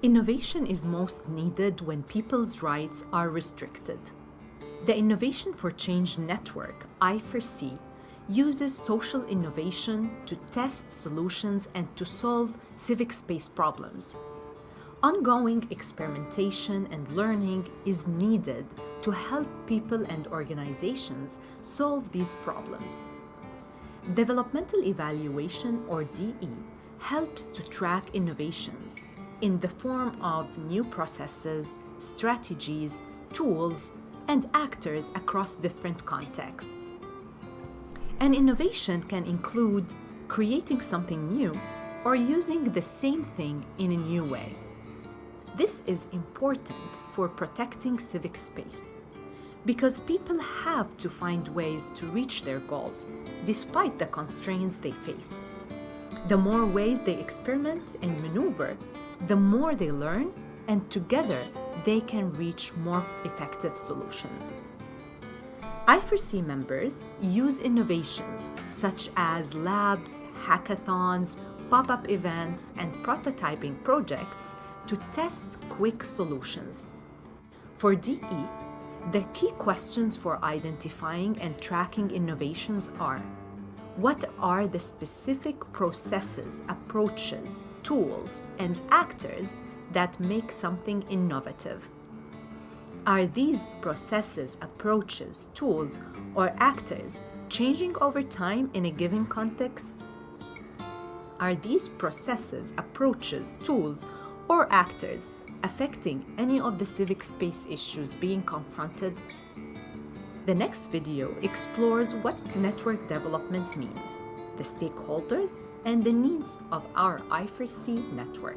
Innovation is most needed when people's rights are restricted. The Innovation for Change Network, I4C, uses social innovation to test solutions and to solve civic space problems. Ongoing experimentation and learning is needed to help people and organizations solve these problems. Developmental evaluation, or DE, helps to track innovations in the form of new processes, strategies, tools, and actors across different contexts. An innovation can include creating something new or using the same thing in a new way. This is important for protecting civic space because people have to find ways to reach their goals despite the constraints they face. The more ways they experiment and maneuver, the more they learn, and together they can reach more effective solutions. I4C members use innovations such as labs, hackathons, pop-up events, and prototyping projects to test quick solutions. For DE, the key questions for identifying and tracking innovations are what are the specific processes, approaches, tools, and actors that make something innovative? Are these processes, approaches, tools, or actors changing over time in a given context? Are these processes, approaches, tools, or actors affecting any of the civic space issues being confronted? The next video explores what network development means, the stakeholders, and the needs of our I4C network.